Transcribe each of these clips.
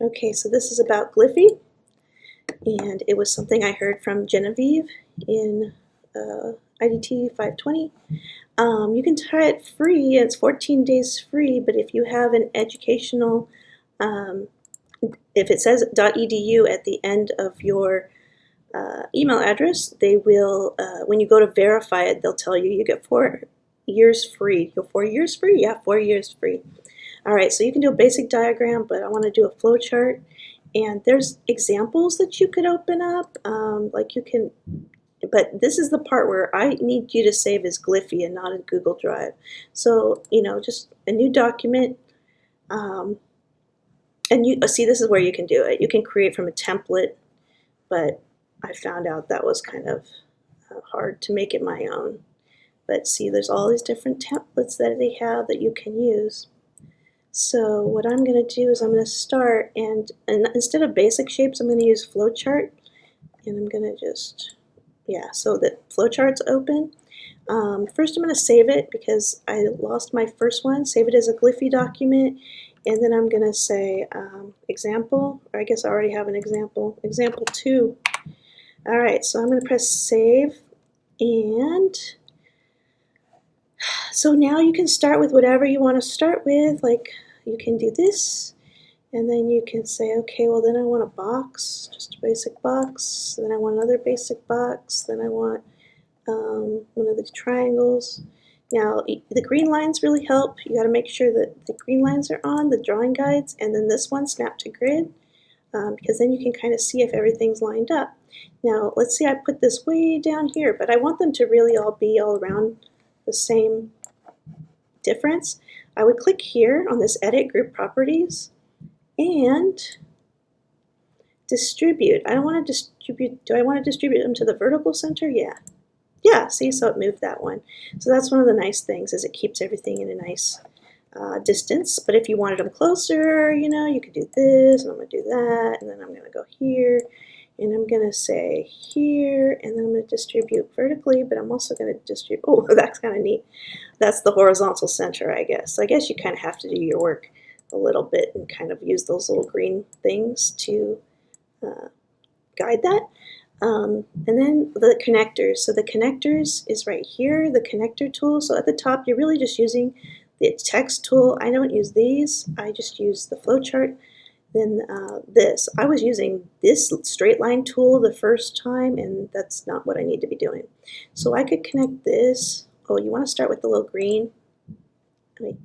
Okay, so this is about Gliffy, and it was something I heard from Genevieve in uh, IDT 520. Um, you can try it free, it's 14 days free, but if you have an educational, um, if it says .edu at the end of your uh, email address, they will, uh, when you go to verify it, they'll tell you you get four years free. You go four years free? Yeah, four years free. All right, so you can do a basic diagram, but I want to do a flow chart. And there's examples that you could open up, um, like you can, but this is the part where I need you to save as Gliffy and not in Google Drive. So, you know, just a new document, um, and you see this is where you can do it. You can create from a template, but I found out that was kind of uh, hard to make it my own. But see, there's all these different templates that they have that you can use. So what I'm going to do is I'm going to start and, and instead of basic shapes, I'm going to use flowchart. And I'm going to just, yeah, so the flowchart's open. Um, first I'm going to save it because I lost my first one. Save it as a Gliffy document. And then I'm going to say um, example, or I guess I already have an example, example two. All right, so I'm going to press save and so now you can start with whatever you want to start with, like you can do this. And then you can say okay well then I want a box just a basic box. Then I want another basic box. Then I want um, one of the triangles. Now the green lines really help. You got to make sure that the green lines are on the drawing guides and then this one snap to grid um, because then you can kind of see if everything's lined up. Now let's see I put this way down here but I want them to really all be all around the same difference I would click here on this Edit Group Properties and distribute. I don't want to distribute, do I want to distribute them to the vertical center? Yeah. Yeah, see, so it moved that one. So that's one of the nice things is it keeps everything in a nice uh, distance. But if you wanted them closer, you know, you could do this, and I'm going to do that, and then I'm going to go here, and I'm going to say here, and then I'm going to distribute vertically, but I'm also going to distribute, oh, that's kind of neat. That's the horizontal center, I guess. So I guess you kind of have to do your work a little bit and kind of use those little green things to uh, guide that. Um, and then the connectors. So the connectors is right here, the connector tool. So at the top, you're really just using the text tool. I don't use these. I just use the flowchart than uh, this. I was using this straight line tool the first time and that's not what I need to be doing. So I could connect this. Oh, you want to start with the little green. Wait.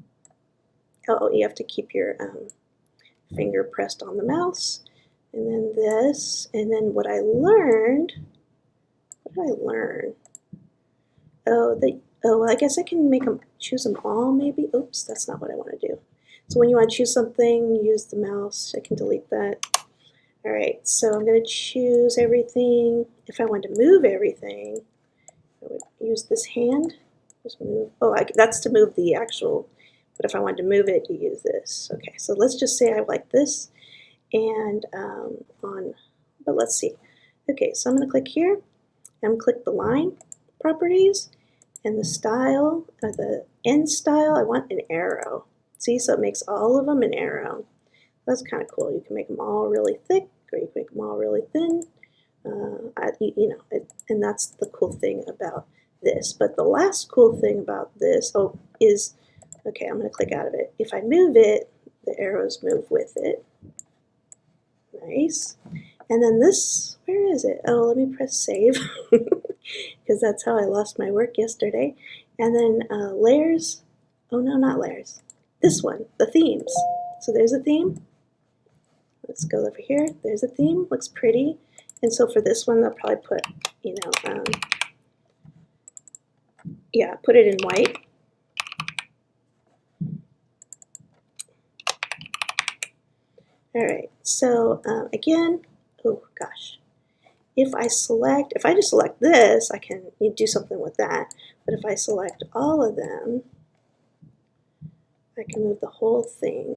Oh, you have to keep your um, finger pressed on the mouse. And then this. And then what I learned, what did I learn? Oh, the, oh, well, I guess I can make them, choose them all maybe. Oops, that's not what I want to do. So when you want to choose something, use the mouse. I can delete that. All right, so I'm going to choose everything. If I want to move everything, I would use this hand. Just move. Oh, I, that's to move the actual, but if I wanted to move it, you use this. Okay, so let's just say I like this. And um, on, but let's see. Okay, so I'm going to click here. I'm click the line properties and the style, or the end style, I want an arrow. See, so it makes all of them an arrow. That's kind of cool. You can make them all really thick or you can make them all really thin. Uh, I, you know, it, and that's the cool thing about this. But the last cool thing about this, oh, is, okay, I'm going to click out of it. If I move it, the arrows move with it. Nice. And then this, where is it? Oh, let me press save because that's how I lost my work yesterday. And then uh, layers, oh no, not layers this one, the themes. So there's a theme. Let's go over here. There's a theme, looks pretty. And so for this one, they'll probably put, you know, um, yeah, put it in white. All right, so um, again, oh gosh, if I select, if I just select this, I can do something with that. But if I select all of them, I can move the whole thing